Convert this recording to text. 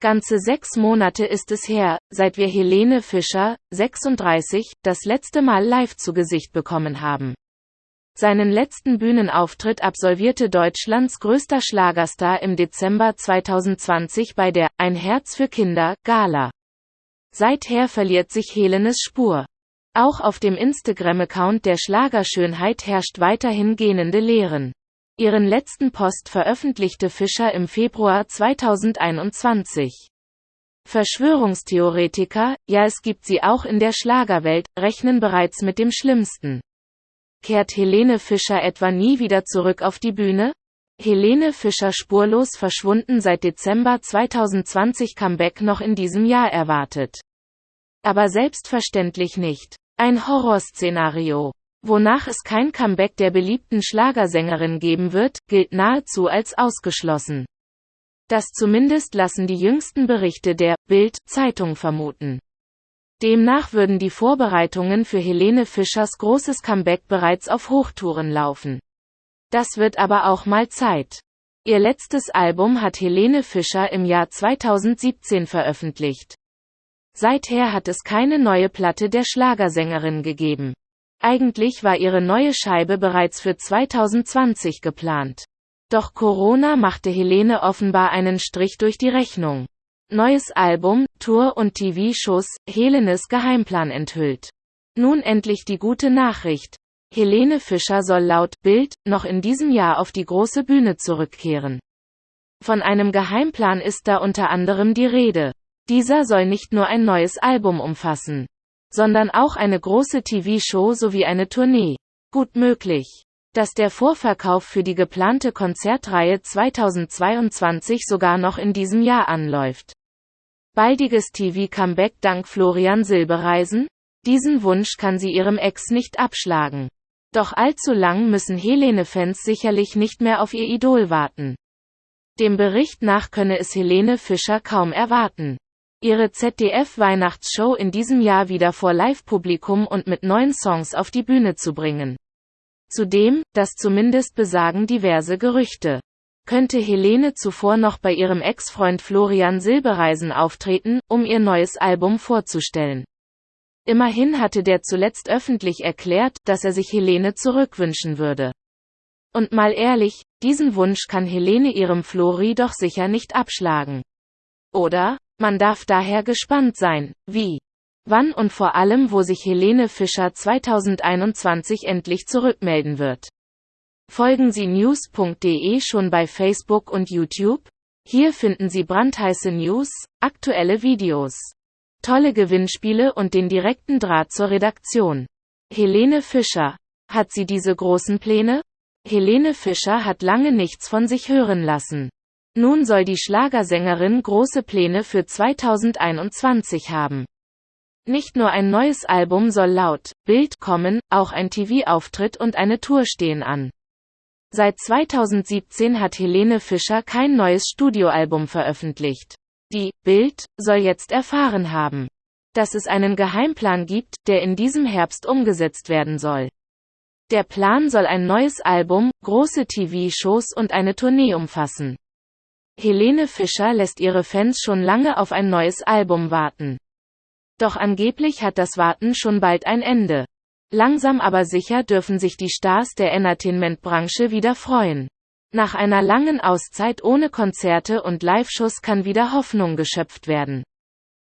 Ganze sechs Monate ist es her, seit wir Helene Fischer, 36, das letzte Mal live zu Gesicht bekommen haben. Seinen letzten Bühnenauftritt absolvierte Deutschlands größter Schlagerstar im Dezember 2020 bei der Ein Herz für Kinder Gala. Seither verliert sich Helenes Spur. Auch auf dem Instagram-Account der Schlagerschönheit herrscht weiterhin gähnende Lehren. Ihren letzten Post veröffentlichte Fischer im Februar 2021. Verschwörungstheoretiker, ja es gibt sie auch in der Schlagerwelt, rechnen bereits mit dem Schlimmsten. Kehrt Helene Fischer etwa nie wieder zurück auf die Bühne? Helene Fischer spurlos verschwunden seit Dezember 2020 Comeback noch in diesem Jahr erwartet. Aber selbstverständlich nicht. Ein Horrorszenario wonach es kein Comeback der beliebten Schlagersängerin geben wird, gilt nahezu als ausgeschlossen. Das zumindest lassen die jüngsten Berichte der Bild Zeitung vermuten. Demnach würden die Vorbereitungen für Helene Fischers großes Comeback bereits auf Hochtouren laufen. Das wird aber auch mal Zeit. Ihr letztes Album hat Helene Fischer im Jahr 2017 veröffentlicht. Seither hat es keine neue Platte der Schlagersängerin gegeben. Eigentlich war ihre neue Scheibe bereits für 2020 geplant. Doch Corona machte Helene offenbar einen Strich durch die Rechnung. Neues Album, Tour und TV-Shows, Helenes Geheimplan enthüllt. Nun endlich die gute Nachricht. Helene Fischer soll laut Bild noch in diesem Jahr auf die große Bühne zurückkehren. Von einem Geheimplan ist da unter anderem die Rede. Dieser soll nicht nur ein neues Album umfassen sondern auch eine große TV-Show sowie eine Tournee. Gut möglich, dass der Vorverkauf für die geplante Konzertreihe 2022 sogar noch in diesem Jahr anläuft. Baldiges TV-Comeback dank Florian Silbereisen? Diesen Wunsch kann sie ihrem Ex nicht abschlagen. Doch allzu lang müssen Helene-Fans sicherlich nicht mehr auf ihr Idol warten. Dem Bericht nach könne es Helene Fischer kaum erwarten ihre ZDF-Weihnachtsshow in diesem Jahr wieder vor Live-Publikum und mit neuen Songs auf die Bühne zu bringen. Zudem, das zumindest besagen diverse Gerüchte, könnte Helene zuvor noch bei ihrem Ex-Freund Florian Silbereisen auftreten, um ihr neues Album vorzustellen. Immerhin hatte der zuletzt öffentlich erklärt, dass er sich Helene zurückwünschen würde. Und mal ehrlich, diesen Wunsch kann Helene ihrem Flori doch sicher nicht abschlagen. Oder? Man darf daher gespannt sein, wie, wann und vor allem wo sich Helene Fischer 2021 endlich zurückmelden wird. Folgen Sie news.de schon bei Facebook und YouTube? Hier finden Sie brandheiße News, aktuelle Videos, tolle Gewinnspiele und den direkten Draht zur Redaktion. Helene Fischer. Hat sie diese großen Pläne? Helene Fischer hat lange nichts von sich hören lassen. Nun soll die Schlagersängerin große Pläne für 2021 haben. Nicht nur ein neues Album soll laut Bild kommen, auch ein TV-Auftritt und eine Tour stehen an. Seit 2017 hat Helene Fischer kein neues Studioalbum veröffentlicht. Die Bild soll jetzt erfahren haben, dass es einen Geheimplan gibt, der in diesem Herbst umgesetzt werden soll. Der Plan soll ein neues Album, große TV-Shows und eine Tournee umfassen. Helene Fischer lässt ihre Fans schon lange auf ein neues Album warten. Doch angeblich hat das Warten schon bald ein Ende. Langsam aber sicher dürfen sich die Stars der Entertainment-Branche wieder freuen. Nach einer langen Auszeit ohne Konzerte und Live-Shows kann wieder Hoffnung geschöpft werden.